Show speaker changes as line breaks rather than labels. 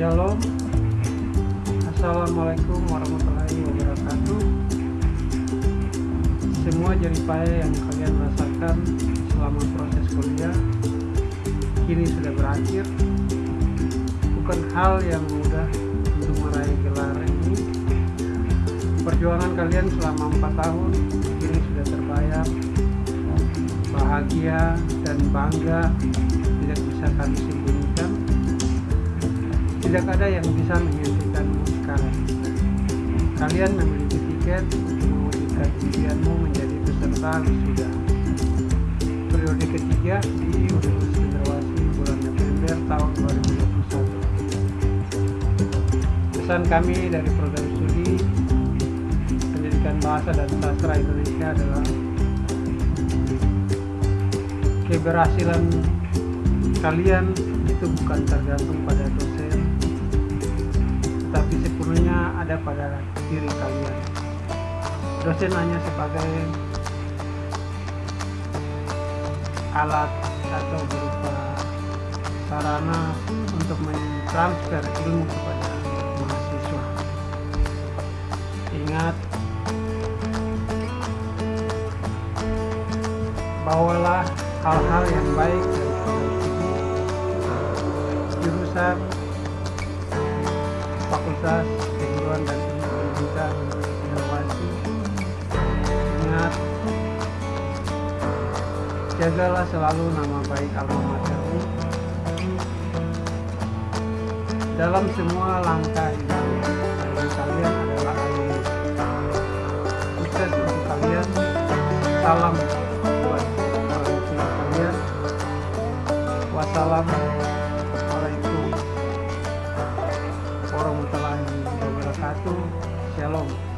Shalom. Assalamualaikum warahmatullahi wabarakatuh. Semua jeripaya yang kalian rasakan selama proses kuliah Kini sudah berakhir. Bukan hal yang mudah untuk meraih gelar ini. Perjuangan kalian selama 4 tahun Kini sudah terbayar. Bahagia dan bangga Tidak bisa kami tidak ada yang bisa menghentikanmu sekarang. Kalian memiliki tiket untuk mewujudkan impianmu menjadi peserta wisuda. Periode ketiga di Universitas Cendrawasih bulan November tahun 2021. Pesan kami dari program studi Pendidikan Bahasa dan Sastra Indonesia adalah keberhasilan kalian itu bukan tergantung pada dosen diri kalian. Dosen hanya sebagai alat atau berupa sarana untuk mentransfer ilmu kepada mahasiswa. Ingat, bawalah hal-hal yang baik dari jurusan Fakultas jagalah selalu nama baik alma dalam semua langkah dan kalian adalah alumni. Sukses untuk kalian. Salam buat orang tua kalian. Wassalamualaikum warahmatullahi wabarakatuh. Shalom.